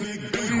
big, big.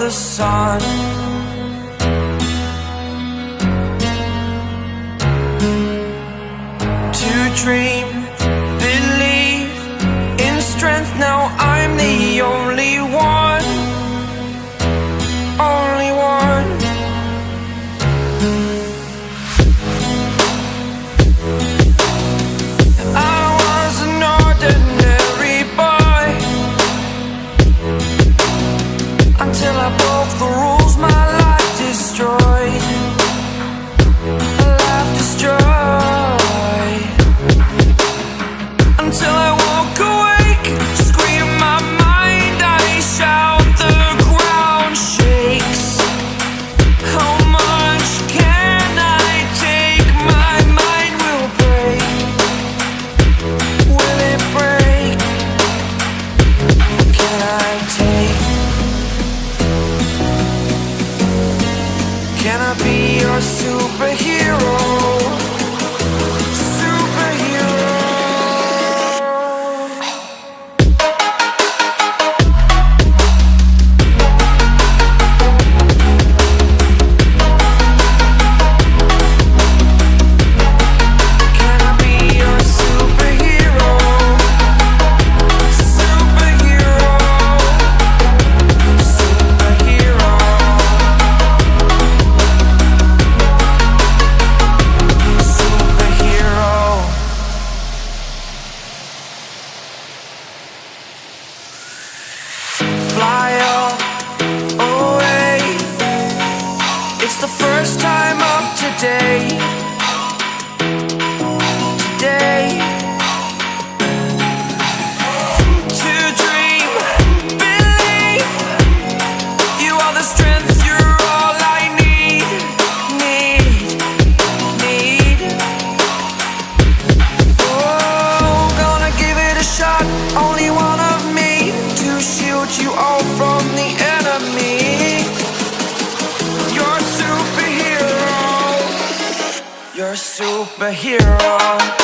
the sun. hero.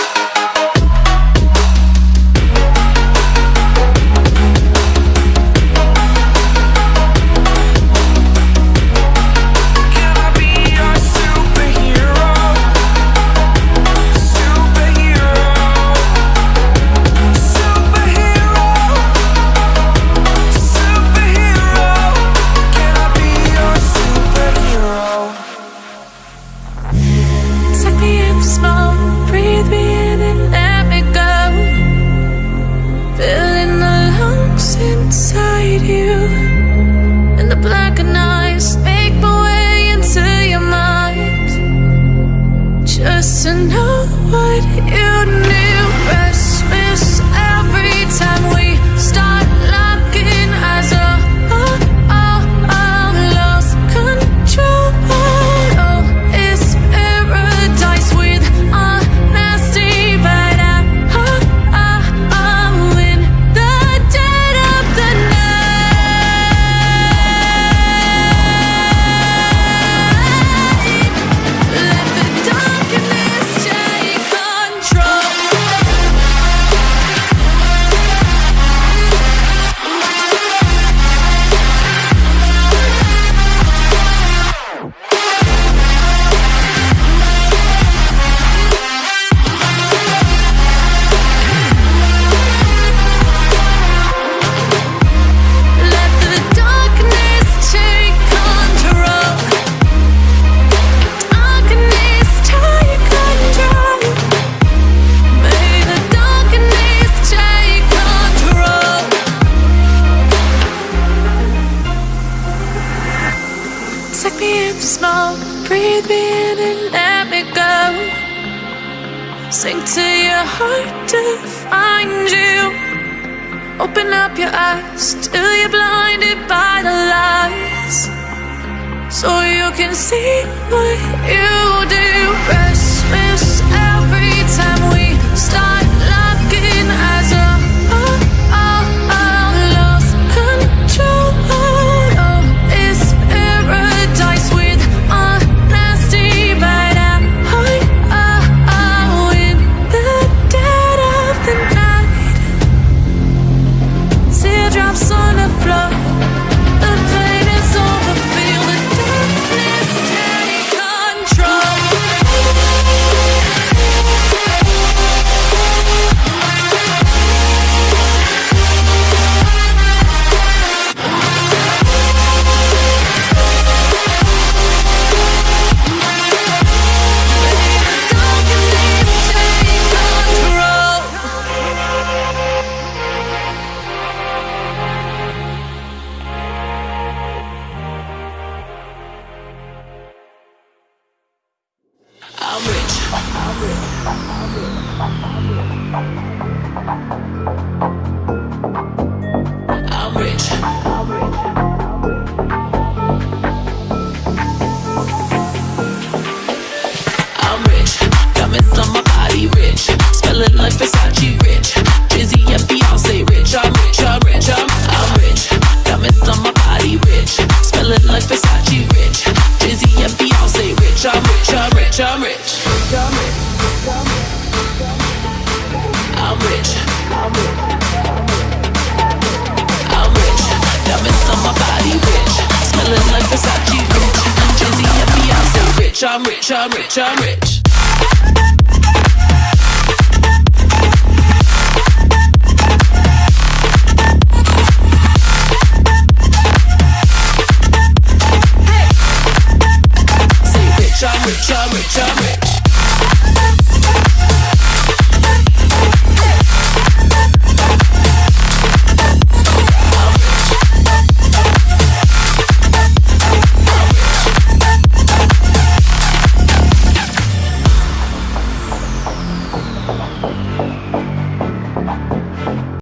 you knew hard to find you. Open up your eyes till you're blinded by the lies, so you can see what you do. Rest Peace. rich, I'm rich, I'm rich, I'm rich.